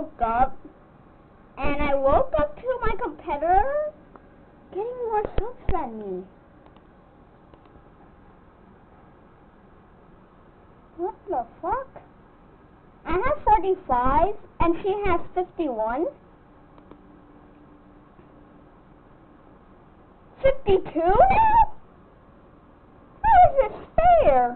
woke up, and I woke up to my competitor getting more subs than me. What the fuck? I have 45, and she has 51. 52 now? How is this fair?